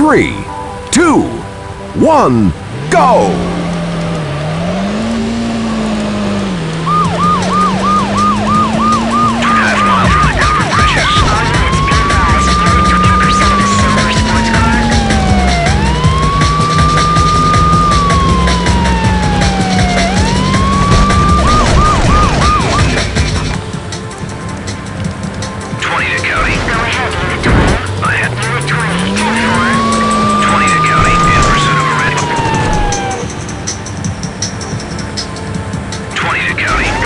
three, two, one, go! County.